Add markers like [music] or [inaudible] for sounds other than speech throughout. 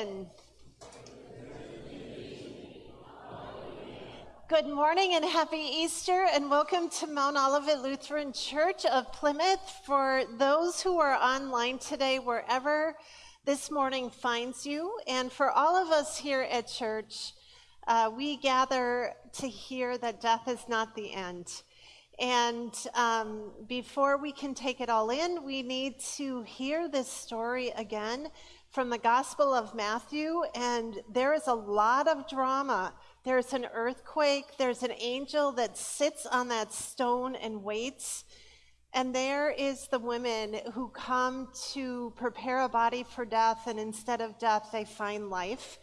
risen. Good morning and happy Easter, and welcome to Mount Olivet Lutheran Church of Plymouth. For those who are online today, wherever this morning finds you, and for all of us here at church, uh, we gather to hear that death is not the end. And um, before we can take it all in, we need to hear this story again from the Gospel of Matthew. And there is a lot of drama. There's an earthquake, there's an angel that sits on that stone and waits. And there is the women who come to prepare a body for death, and instead of death, they find life.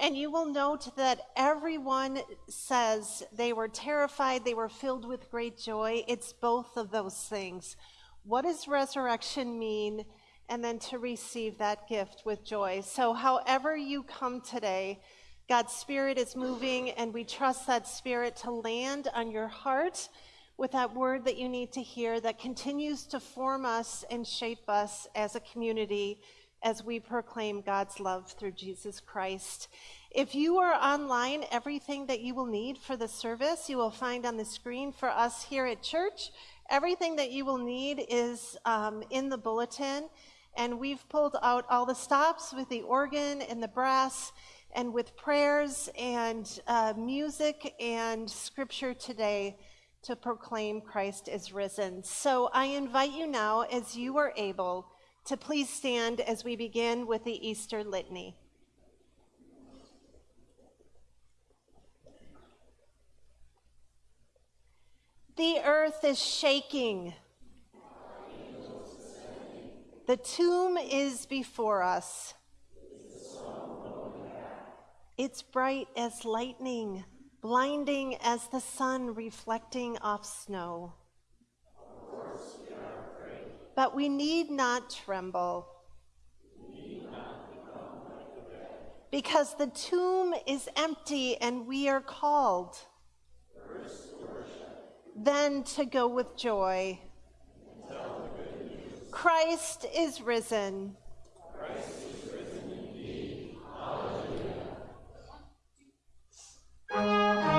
And you will note that everyone says they were terrified, they were filled with great joy. It's both of those things. What does resurrection mean? And then to receive that gift with joy. So, however you come today, God's Spirit is moving, and we trust that Spirit to land on your heart with that word that you need to hear that continues to form us and shape us as a community as we proclaim God's love through Jesus Christ. If you are online, everything that you will need for the service you will find on the screen for us here at church. Everything that you will need is um, in the bulletin, and we've pulled out all the stops with the organ and the brass and with prayers and uh, music and scripture today to proclaim Christ is risen. So I invite you now, as you are able, to please stand as we begin with the Easter Litany. The earth is shaking. The tomb is before us. It's bright as lightning, blinding as the sun reflecting off snow but we need not tremble. because the tomb is empty and we are called. then to go with joy. Christ is risen. Christ is risen indeed. Hallelujah.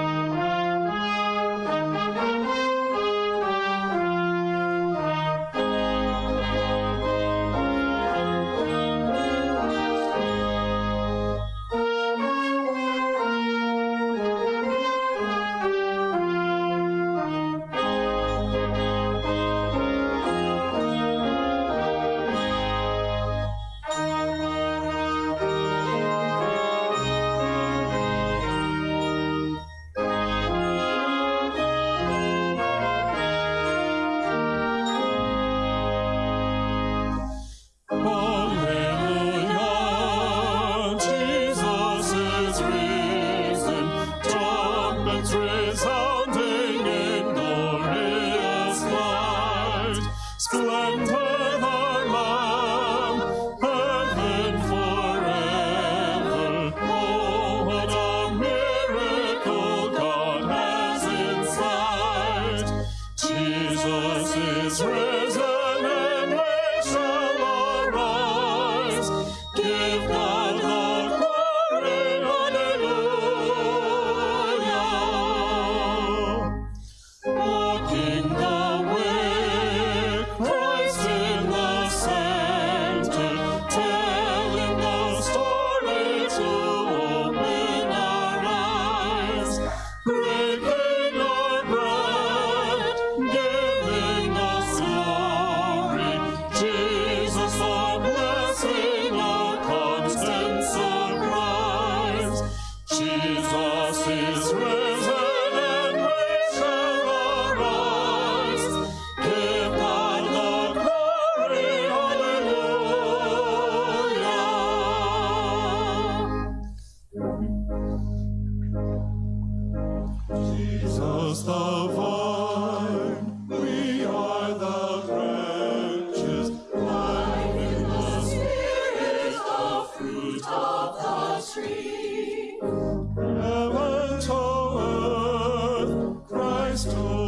Me.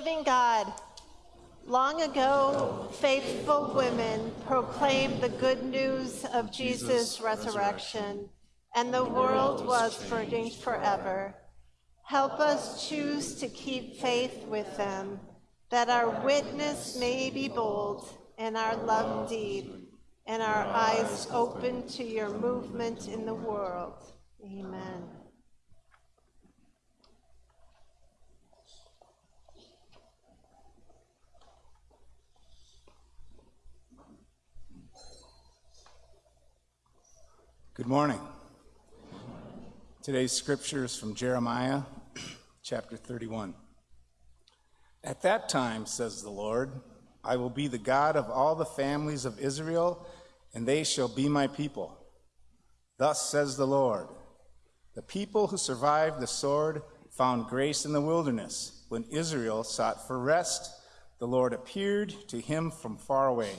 Living God. Long ago, faithful women proclaimed the good news of Jesus' resurrection, and the world was burning forever. Help us choose to keep faith with them, that our witness may be bold and our love deep, and our eyes open to your movement in the world. Amen. Good morning. Today's scripture is from Jeremiah [clears throat] chapter 31. At that time, says the Lord, I will be the God of all the families of Israel, and they shall be my people. Thus says the Lord The people who survived the sword found grace in the wilderness. When Israel sought for rest, the Lord appeared to him from far away.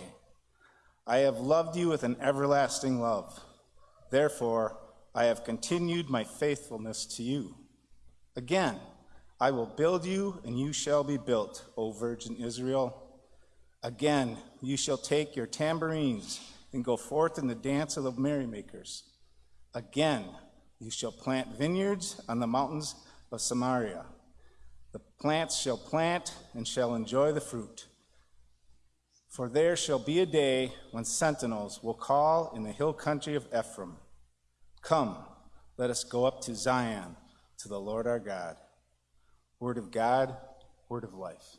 I have loved you with an everlasting love. Therefore, I have continued my faithfulness to you. Again, I will build you, and you shall be built, O Virgin Israel. Again, you shall take your tambourines and go forth in the dance of the merrymakers. Again, you shall plant vineyards on the mountains of Samaria. The plants shall plant and shall enjoy the fruit. For there shall be a day when sentinels will call in the hill country of Ephraim Come, let us go up to Zion, to the Lord our God. Word of God, word of life.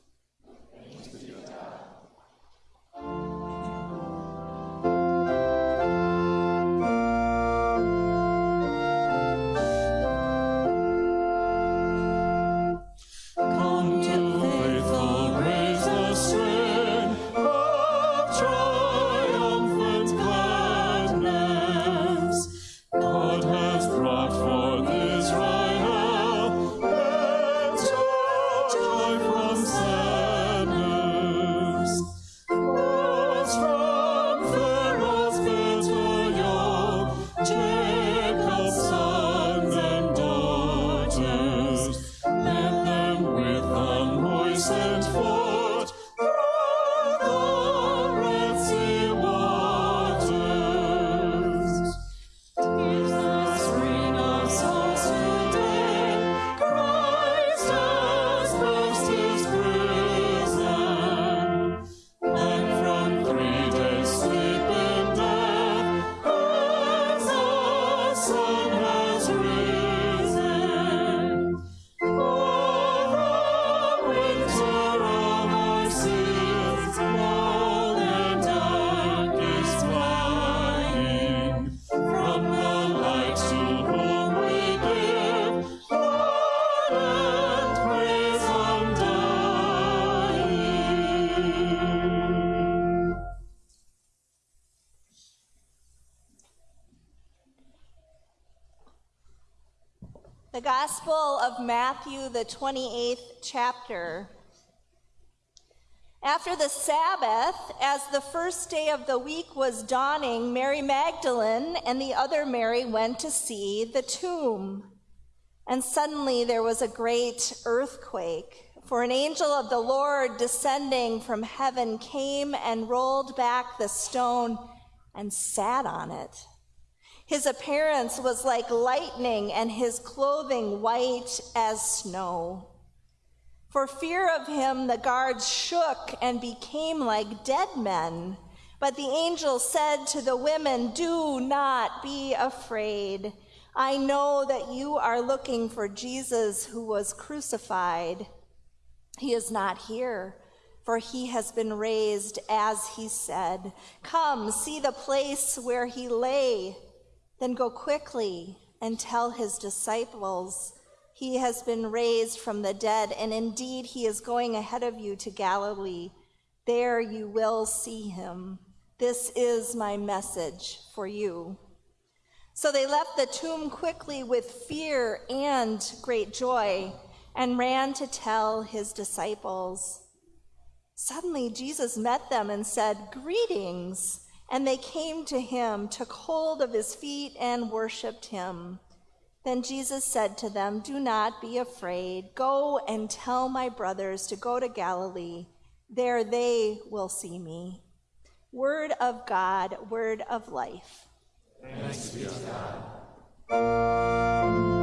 Matthew, the 28th chapter. After the Sabbath, as the first day of the week was dawning, Mary Magdalene and the other Mary went to see the tomb. And suddenly there was a great earthquake, for an angel of the Lord descending from heaven came and rolled back the stone and sat on it. His appearance was like lightning, and his clothing white as snow. For fear of him, the guards shook and became like dead men. But the angel said to the women, Do not be afraid. I know that you are looking for Jesus who was crucified. He is not here, for he has been raised as he said. Come, see the place where he lay. Then go quickly and tell his disciples, He has been raised from the dead, and indeed he is going ahead of you to Galilee. There you will see him. This is my message for you. So they left the tomb quickly with fear and great joy and ran to tell his disciples. Suddenly Jesus met them and said, Greetings. And they came to him, took hold of his feet, and worshiped him. Then Jesus said to them, Do not be afraid. Go and tell my brothers to go to Galilee. There they will see me. Word of God, word of life. Thanks be to God.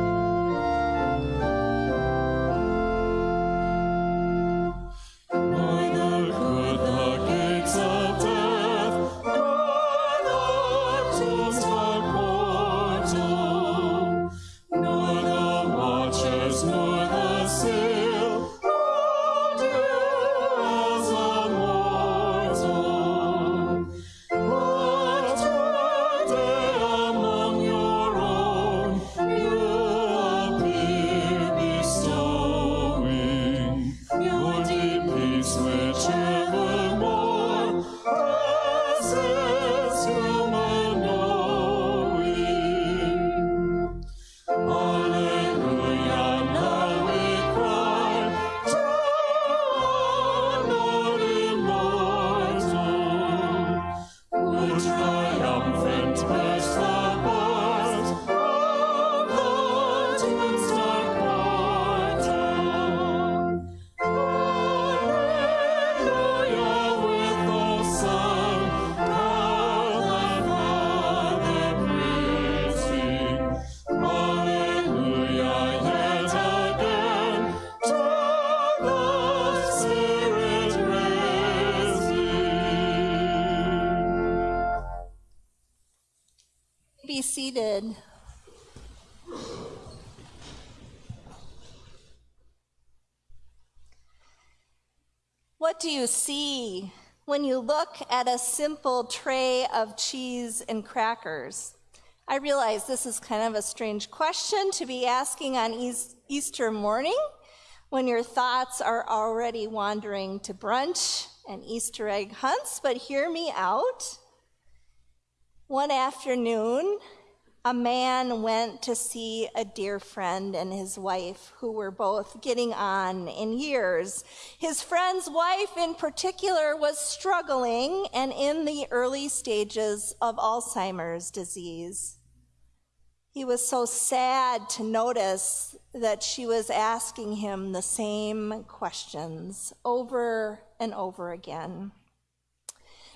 You see when you look at a simple tray of cheese and crackers? I realize this is kind of a strange question to be asking on Easter morning when your thoughts are already wandering to brunch and Easter egg hunts, but hear me out. One afternoon, a man went to see a dear friend and his wife who were both getting on in years. His friend's wife, in particular, was struggling and in the early stages of Alzheimer's disease. He was so sad to notice that she was asking him the same questions over and over again.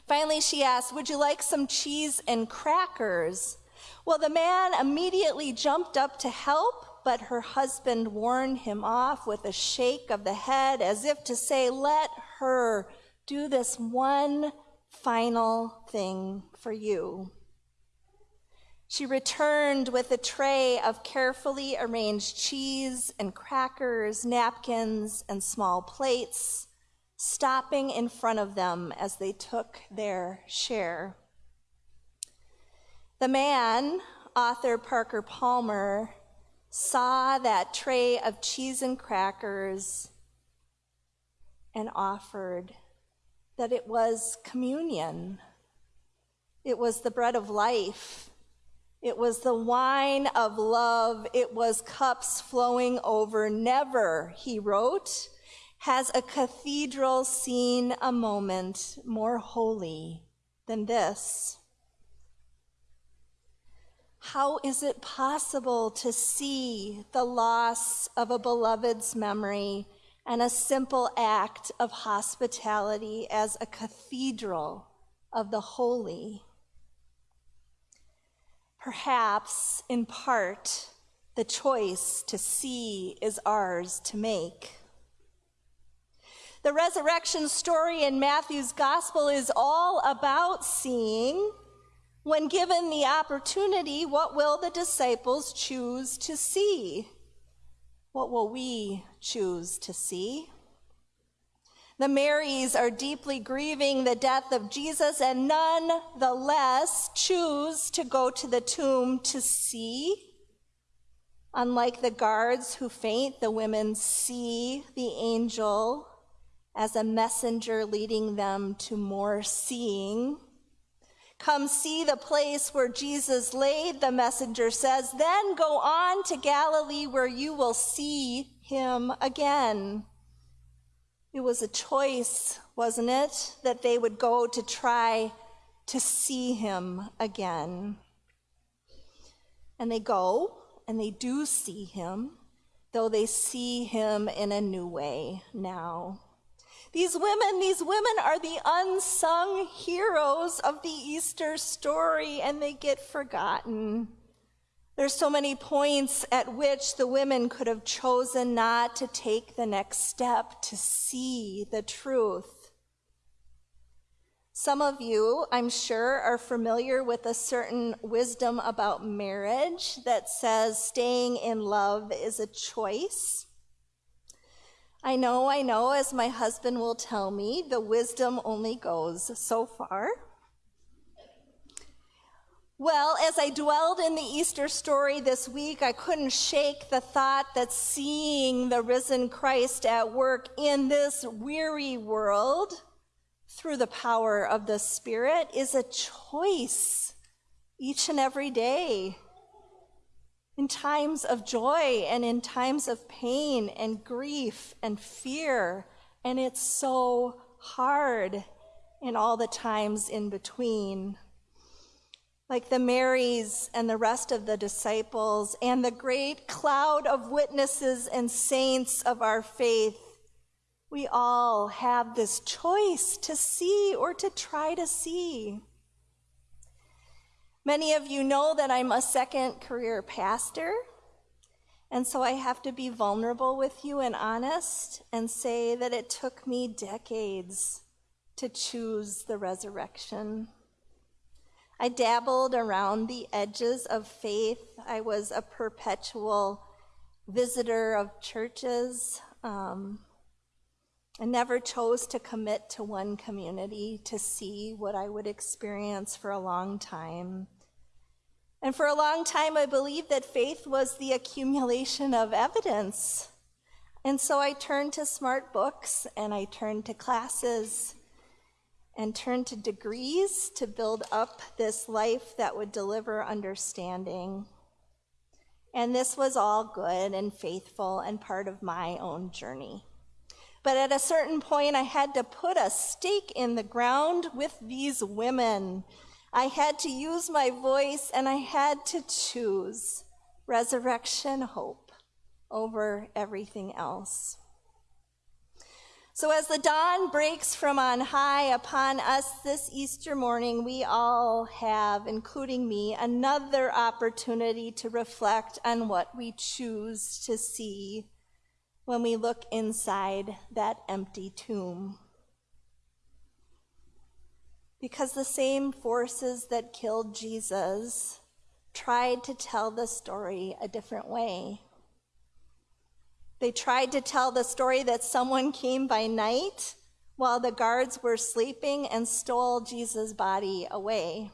Finally, she asked, Would you like some cheese and crackers? Well, the man immediately jumped up to help, but her husband warned him off with a shake of the head as if to say, Let her do this one final thing for you. She returned with a tray of carefully arranged cheese and crackers, napkins, and small plates, stopping in front of them as they took their share. The man, author Parker Palmer, saw that tray of cheese and crackers and offered that it was communion. It was the bread of life. It was the wine of love. It was cups flowing over. Never, he wrote, has a cathedral seen a moment more holy than this. How is it possible to see the loss of a beloved's memory and a simple act of hospitality as a cathedral of the holy? Perhaps, in part, the choice to see is ours to make. The resurrection story in Matthew's gospel is all about seeing when given the opportunity, what will the disciples choose to see? What will we choose to see? The Marys are deeply grieving the death of Jesus and none the less choose to go to the tomb to see. Unlike the guards who faint, the women see the angel as a messenger leading them to more seeing. Come see the place where Jesus laid, the messenger says. Then go on to Galilee where you will see him again. It was a choice, wasn't it, that they would go to try to see him again. And they go, and they do see him, though they see him in a new way now. These women, these women are the unsung heroes of the Easter story, and they get forgotten. There's so many points at which the women could have chosen not to take the next step to see the truth. Some of you, I'm sure, are familiar with a certain wisdom about marriage that says staying in love is a choice. I know, I know, as my husband will tell me, the wisdom only goes so far. Well, as I dwelled in the Easter story this week, I couldn't shake the thought that seeing the risen Christ at work in this weary world through the power of the Spirit is a choice each and every day. In times of joy and in times of pain and grief and fear. And it's so hard in all the times in between. Like the Marys and the rest of the disciples and the great cloud of witnesses and saints of our faith, we all have this choice to see or to try to see. Many of you know that I'm a second career pastor. And so I have to be vulnerable with you and honest and say that it took me decades to choose the resurrection. I dabbled around the edges of faith. I was a perpetual visitor of churches. Um, I never chose to commit to one community to see what I would experience for a long time. And for a long time, I believed that faith was the accumulation of evidence. And so I turned to smart books and I turned to classes and turned to degrees to build up this life that would deliver understanding. And this was all good and faithful and part of my own journey. But at a certain point, I had to put a stake in the ground with these women I had to use my voice and I had to choose resurrection hope over everything else. So, as the dawn breaks from on high upon us this Easter morning, we all have, including me, another opportunity to reflect on what we choose to see when we look inside that empty tomb because the same forces that killed Jesus tried to tell the story a different way. They tried to tell the story that someone came by night while the guards were sleeping and stole Jesus' body away.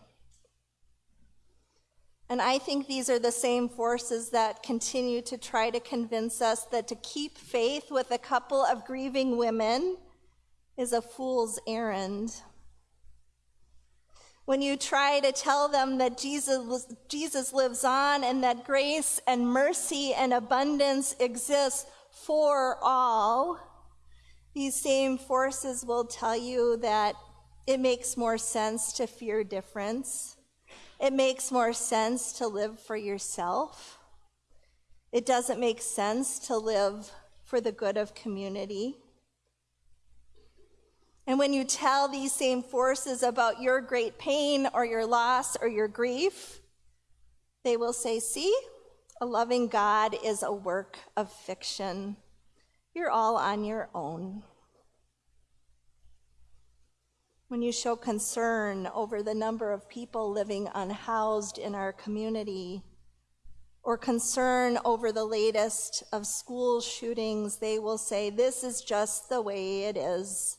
And I think these are the same forces that continue to try to convince us that to keep faith with a couple of grieving women is a fool's errand when you try to tell them that Jesus, Jesus lives on and that grace and mercy and abundance exists for all, these same forces will tell you that it makes more sense to fear difference. It makes more sense to live for yourself. It doesn't make sense to live for the good of community. And when you tell these same forces about your great pain or your loss or your grief, they will say, See, a loving God is a work of fiction. You're all on your own. When you show concern over the number of people living unhoused in our community, or concern over the latest of school shootings, they will say, This is just the way it is.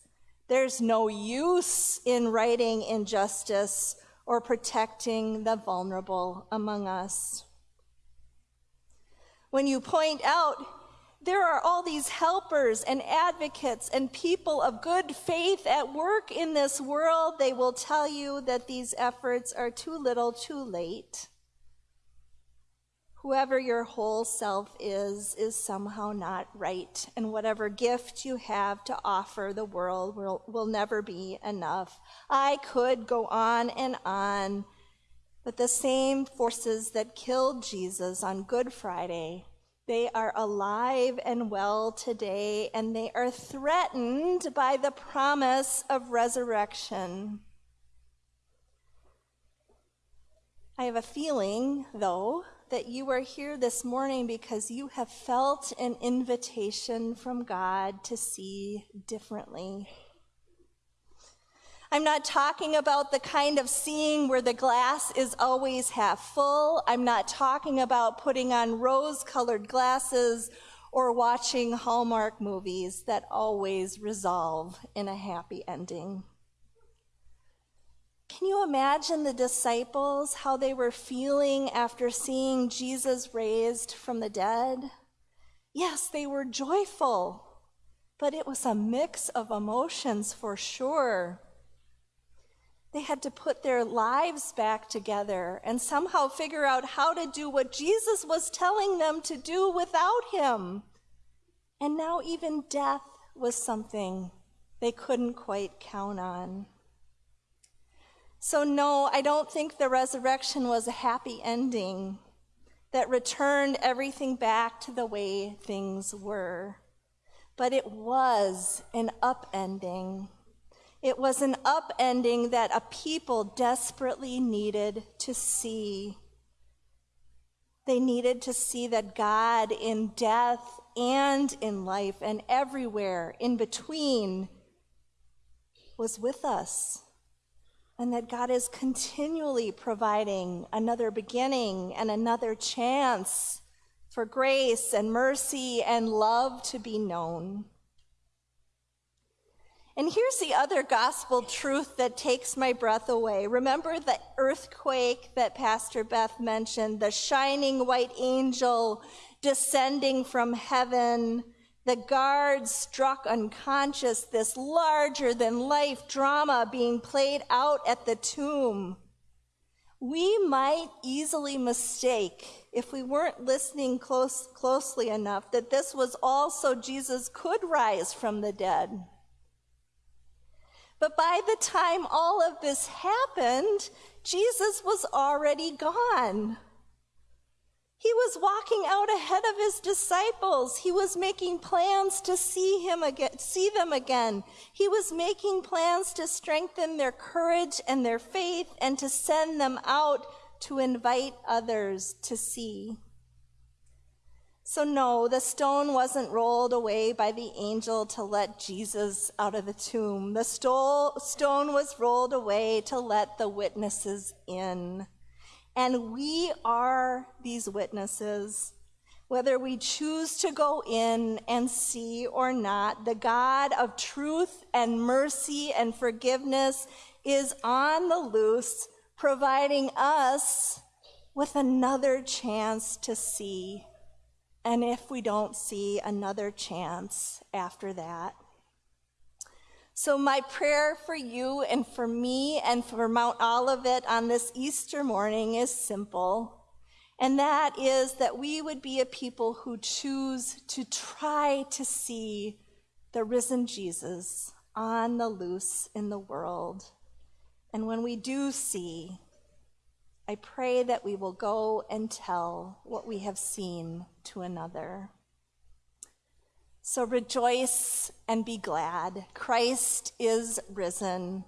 There's no use in righting injustice or protecting the vulnerable among us. When you point out there are all these helpers and advocates and people of good faith at work in this world, they will tell you that these efforts are too little too late. Whoever your whole self is, is somehow not right. And whatever gift you have to offer the world will, will never be enough. I could go on and on But the same forces that killed Jesus on Good Friday, they are alive and well today, and they are threatened by the promise of resurrection. I have a feeling, though, that you are here this morning because you have felt an invitation from God to see differently. I'm not talking about the kind of seeing where the glass is always half full. I'm not talking about putting on rose colored glasses or watching Hallmark movies that always resolve in a happy ending. Can you imagine the disciples, how they were feeling after seeing Jesus raised from the dead? Yes, they were joyful, but it was a mix of emotions for sure. They had to put their lives back together and somehow figure out how to do what Jesus was telling them to do without him. And now even death was something they couldn't quite count on. So, no, I don't think the resurrection was a happy ending that returned everything back to the way things were. But it was an upending it was an upending that a people desperately needed to see. They needed to see that God in death and in life and everywhere in between was with us. And that God is continually providing another beginning and another chance for grace and mercy and love to be known. And here's the other gospel truth that takes my breath away. Remember the earthquake that Pastor Beth mentioned, the shining white angel descending from heaven, the guards struck unconscious, this larger than life drama being played out at the tomb. We might easily mistake, if we weren't listening close, closely enough, that this was also Jesus could rise from the dead. But by the time all of this happened, Jesus was already gone. He was walking out ahead of his disciples. He was making plans to see him again, see them again. He was making plans to strengthen their courage and their faith and to send them out to invite others to see. So, no, the stone wasn't rolled away by the angel to let Jesus out of the tomb. The stone was rolled away to let the witnesses in. And we are these witnesses. Whether we choose to go in and see or not, the God of truth and mercy and forgiveness is on the loose, providing us with another chance to see and if we don't see another chance after that. So, my prayer for you and for me and for Mount Olivet on this Easter morning is simple, and that is that we would be a people who choose to try to see the risen Jesus on the loose in the world. And when we do see, I pray that we will go and tell what we have seen to another. So rejoice and be glad. Christ is risen.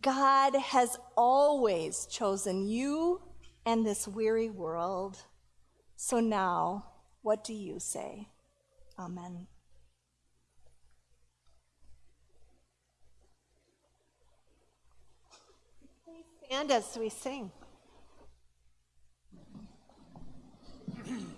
God has always chosen you and this weary world. So now, what do you say? Amen. Please stand as we sing. [clears throat]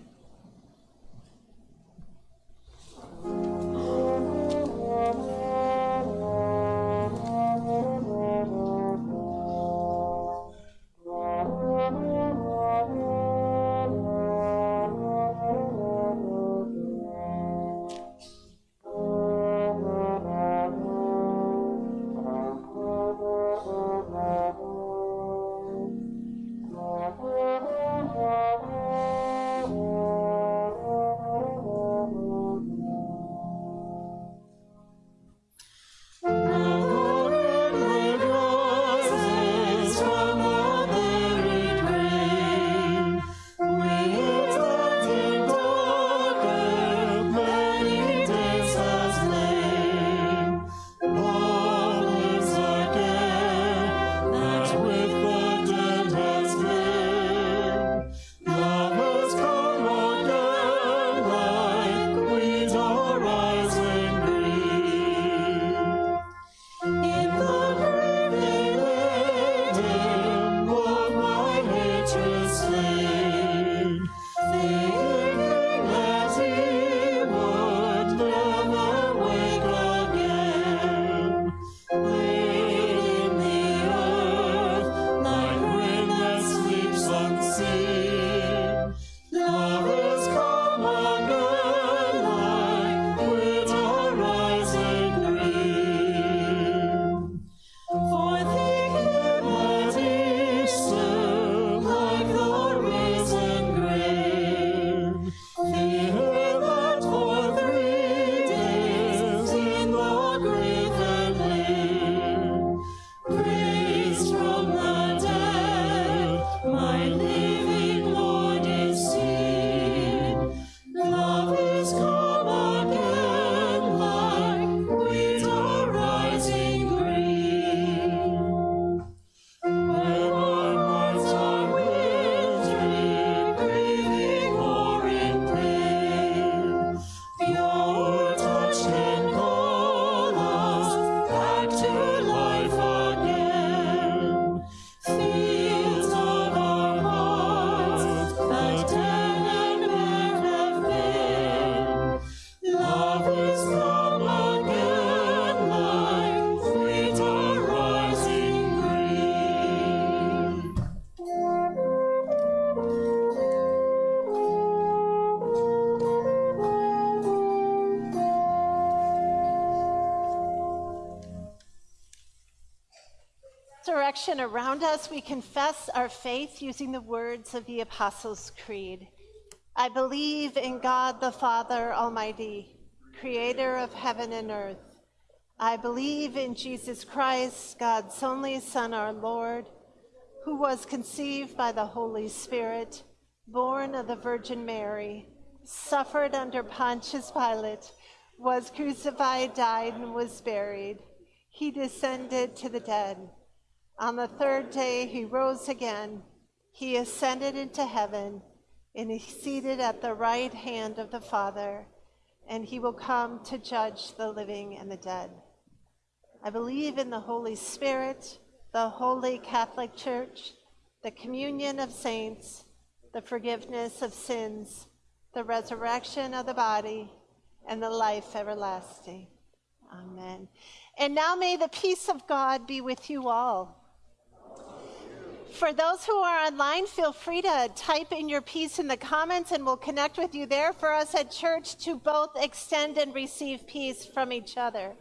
resurrection around us, we confess our faith using the words of the Apostles' Creed. I believe in God the Father Almighty, creator of heaven and earth. I believe in Jesus Christ, God's only Son, our Lord, who was conceived by the Holy Spirit, born of the Virgin Mary, suffered under Pontius Pilate, was crucified, died, and was buried. He descended to the dead. On the third day, he rose again. He ascended into heaven, and is seated at the right hand of the Father, and he will come to judge the living and the dead. I believe in the Holy Spirit, the holy Catholic Church, the communion of saints, the forgiveness of sins, the resurrection of the body, and the life everlasting. Amen. And now may the peace of God be with you all. For those who are online, feel free to type in your peace in the comments and we'll connect with you there for us at church to both extend and receive peace from each other.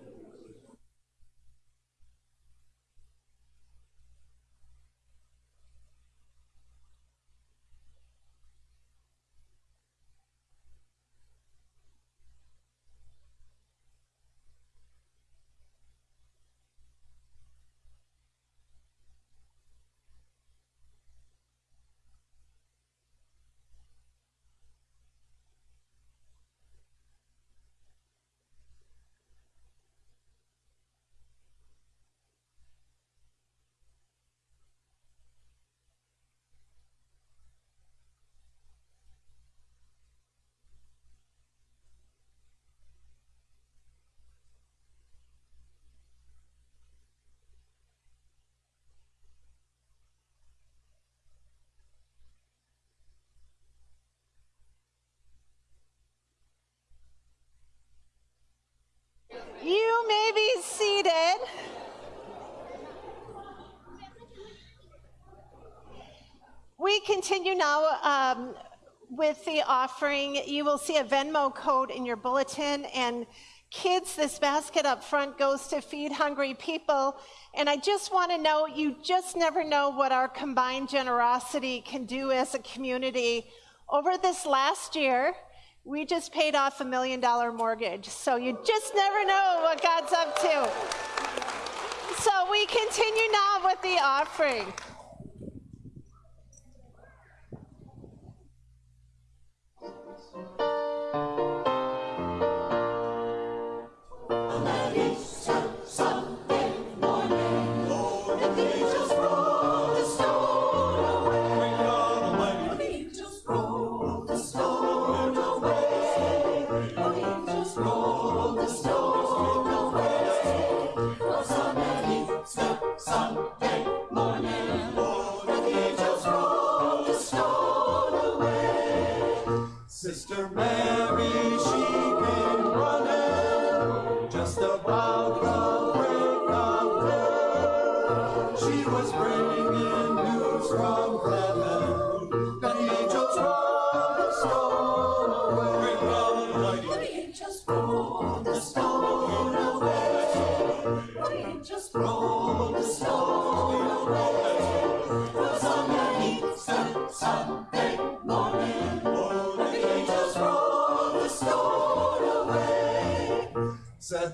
You may be seated. We continue now um, with the offering. You will see a Venmo code in your bulletin. And kids, this basket up front goes to feed hungry people. And I just want to know you just never know what our combined generosity can do as a community. Over this last year, we just paid off a million dollar mortgage. So you just never know what God's up to. So we continue now with the offering.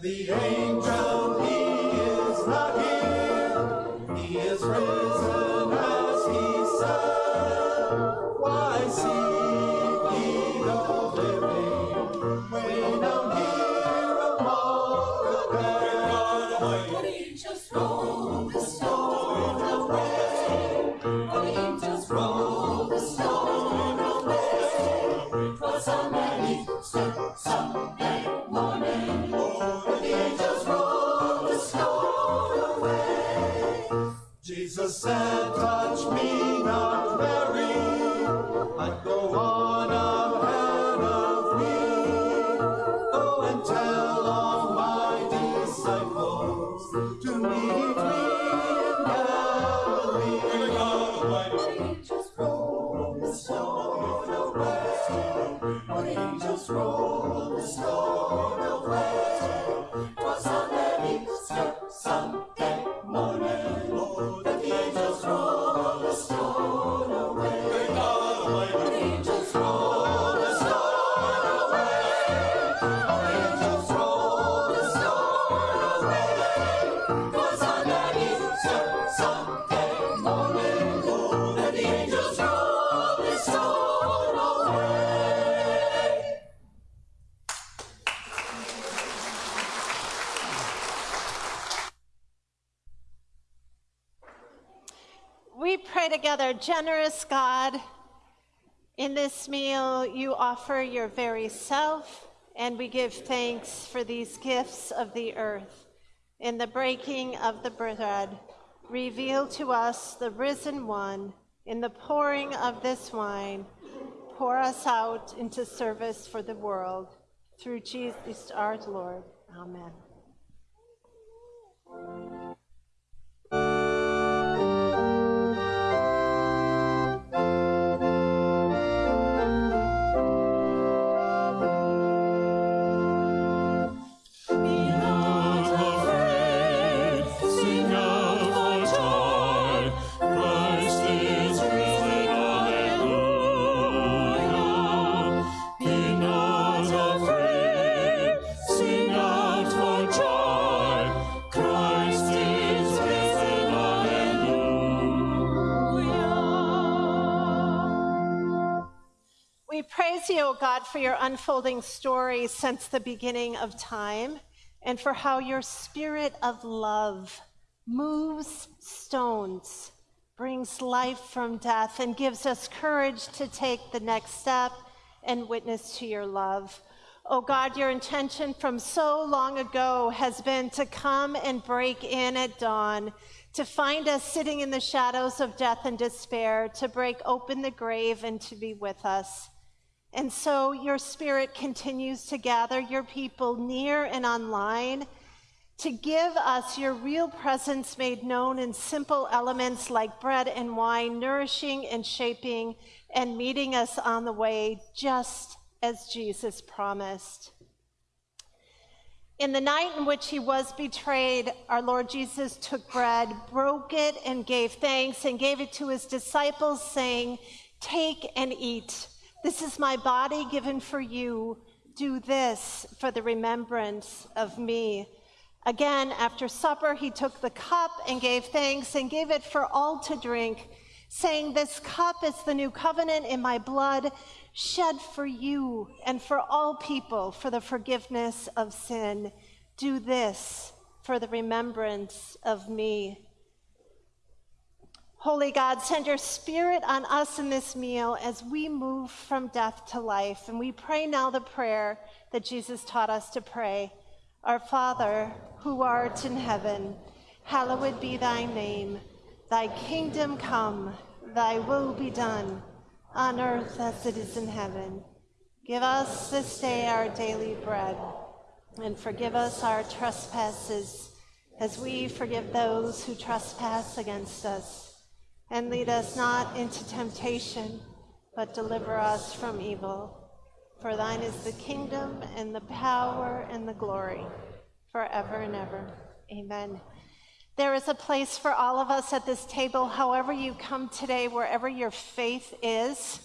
The angel, away. The angels Generous God, in this meal you offer your very self, and we give thanks for these gifts of the earth. In the breaking of the bread, reveal to us the risen one. In the pouring of this wine, pour us out into service for the world. Through Jesus our Lord. Amen. For your unfolding story since the beginning of time and for how your spirit of love moves stones, brings life from death, and gives us courage to take the next step and witness to your love. Oh God, your intention from so long ago has been to come and break in at dawn, to find us sitting in the shadows of death and despair, to break open the grave and to be with us. And so your spirit continues to gather your people near and online to give us your real presence made known in simple elements like bread and wine, nourishing and shaping and meeting us on the way, just as Jesus promised. In the night in which he was betrayed, our Lord Jesus took bread, broke it, and gave thanks, and gave it to his disciples, saying, Take and eat. This is my body given for you. Do this for the remembrance of me. Again, after supper, he took the cup and gave thanks and gave it for all to drink, saying, This cup is the new covenant in my blood, shed for you and for all people for the forgiveness of sin. Do this for the remembrance of me. Holy God, send your spirit on us in this meal as we move from death to life. And we pray now the prayer that Jesus taught us to pray Our Father, who art in heaven, hallowed be thy name. Thy kingdom come, thy will be done, on earth as it is in heaven. Give us this day our daily bread, and forgive us our trespasses, as we forgive those who trespass against us. And lead us not into temptation, but deliver us from evil. For thine is the kingdom, and the power, and the glory, forever and ever. Amen. There is a place for all of us at this table, however you come today, wherever your faith is.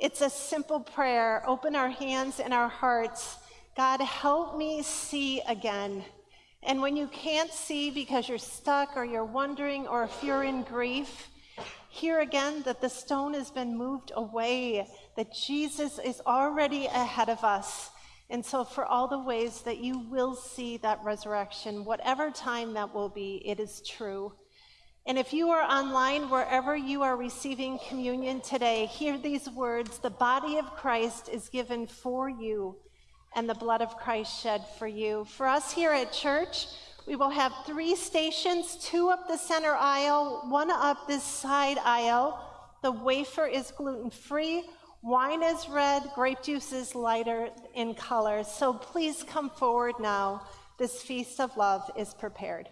It's a simple prayer. Open our hands and our hearts. God, help me see again. And when you can't see because you're stuck or you're wondering or if you're in grief, hear again that the stone has been moved away, that Jesus is already ahead of us. And so, for all the ways that you will see that resurrection, whatever time that will be, it is true. And if you are online, wherever you are receiving communion today, hear these words The body of Christ is given for you, and the blood of Christ shed for you. For us here at church, we will have three stations two up the center aisle, one up this side aisle. The wafer is gluten free. Wine is red, grape juice is lighter in color. So please come forward now. This feast of love is prepared.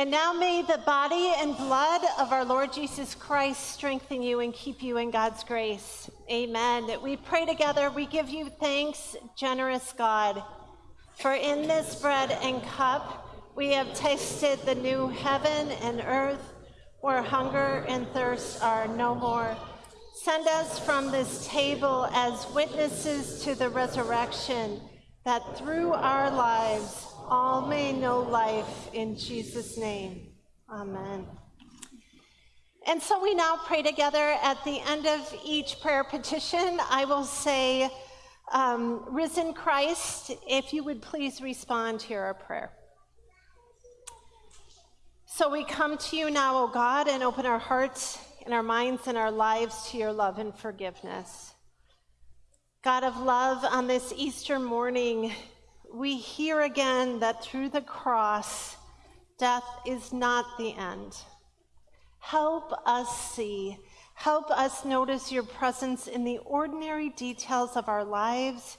And now may the body and blood of our Lord Jesus Christ strengthen you and keep you in God's grace. Amen. That we pray together. We give you thanks, generous God, for in this bread and cup we have tasted the new heaven and earth where hunger and thirst are no more. Send us from this table as witnesses to the resurrection, that through our lives all may know life in Jesus' name. Amen. And so we now pray together at the end of each prayer petition. I will say, um, Risen Christ, if you would please respond to our prayer. So we come to you now, O God, and open our hearts and our minds and our lives to your love and forgiveness. God of love, on this Easter morning, we hear again that through the cross, death is not the end. Help us see, help us notice your presence in the ordinary details of our lives.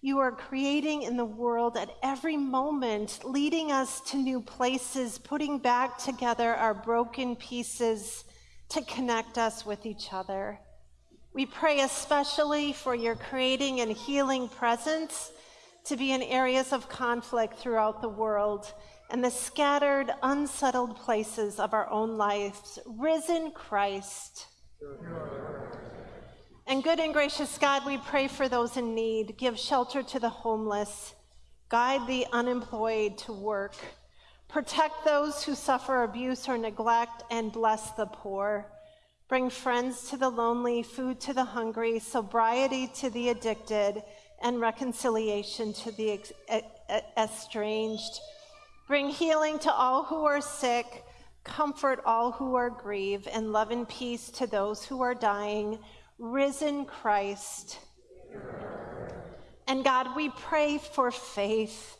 You are creating in the world at every moment, leading us to new places, putting back together our broken pieces to connect us with each other. We pray especially for your creating and healing presence to be in areas of conflict throughout the world and the scattered, unsettled places of our own lives. Risen Christ. And good and gracious God, we pray for those in need. Give shelter to the homeless. Guide the unemployed to work. Protect those who suffer abuse or neglect and bless the poor. Bring friends to the lonely, food to the hungry, sobriety to the addicted, and reconciliation to the estranged. Bring healing to all who are sick, comfort all who are grieved, and love and peace to those who are dying. Risen Christ. And God, we pray for faith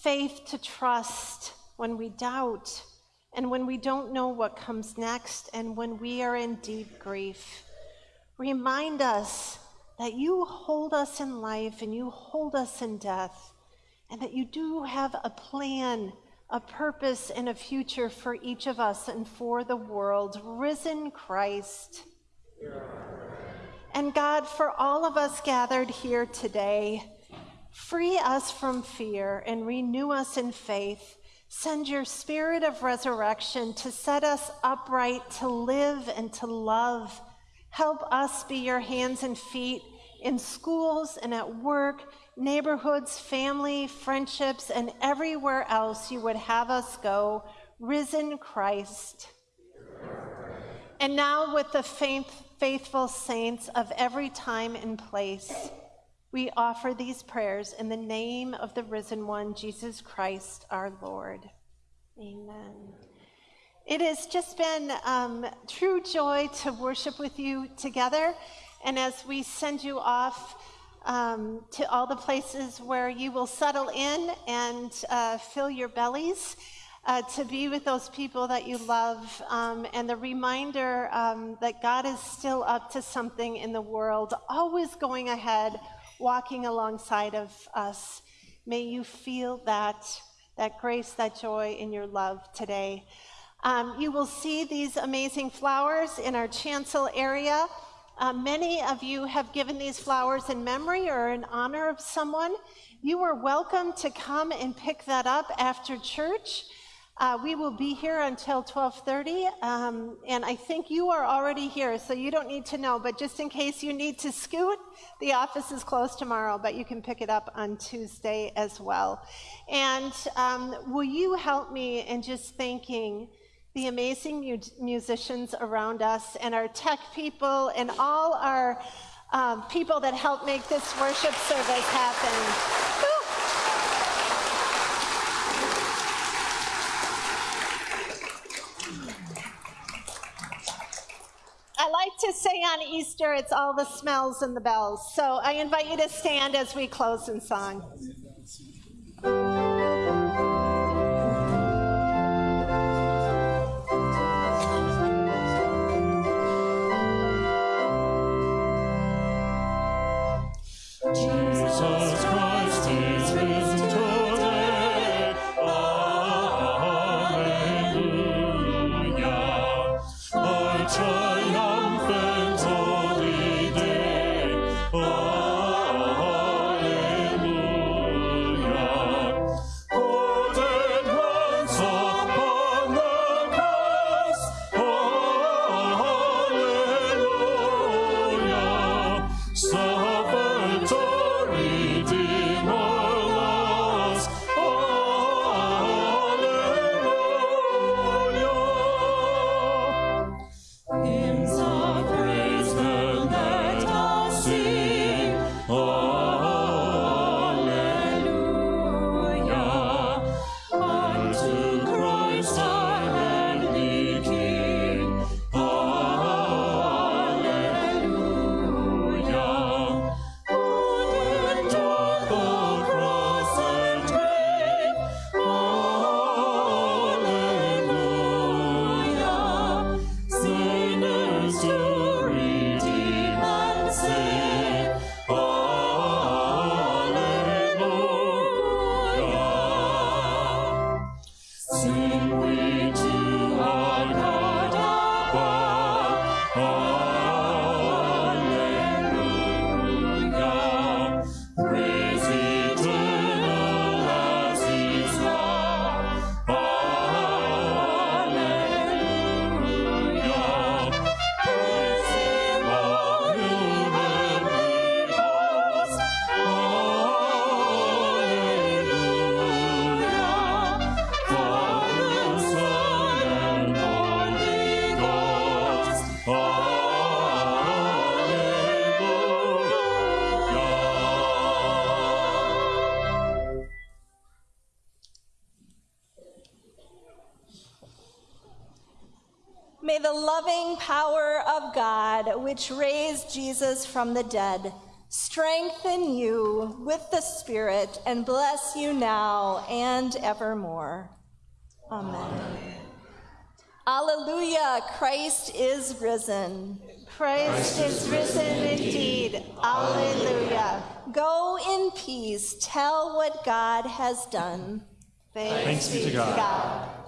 faith to trust when we doubt and when we don't know what comes next and when we are in deep grief. Remind us that you hold us in life and you hold us in death, and that you do have a plan, a purpose, and a future for each of us and for the world. Risen Christ. And God, for all of us gathered here today, free us from fear and renew us in faith. Send your spirit of resurrection to set us upright, to live and to love. Help us be your hands and feet in schools and at work, neighborhoods, family, friendships, and everywhere else you would have us go. Risen Christ. And now, with the faith, faithful saints of every time and place, we offer these prayers in the name of the risen one, Jesus Christ our Lord. Amen. It has just been um, true joy to worship with you together. And as we send you off um, to all the places where you will settle in and uh, fill your bellies, uh, to be with those people that you love, um, and the reminder um, that God is still up to something in the world, always going ahead, walking alongside of us. May you feel that, that grace, that joy in your love today. Um, you will see these amazing flowers in our chancel area. Uh, many of you have given these flowers in memory or in honor of someone. You are welcome to come and pick that up after church. Uh, we will be here until 12:30, um, and I think you are already here, so you don't need to know. But just in case you need to scoot, the office is closed tomorrow, but you can pick it up on Tuesday as well. And um, will you help me in just thanking? The amazing mu- musicians around us and our tech people and all our um, people that help make this worship service happen. I like to say on Easter, it's all the smells and the bells. So I invite you to stand as we close in song. Which raised Jesus from the dead, strengthen you with the Spirit and bless you now and evermore. Amen. Alleluia, Christ is risen. Christ is risen indeed. Alleluia. Go in peace, tell what God has done. Thanks, be to God. God.